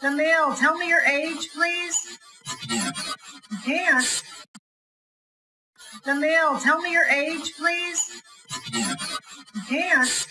The male, tell me your age, please. You can't. Jamil, tell me your age, please. You can't.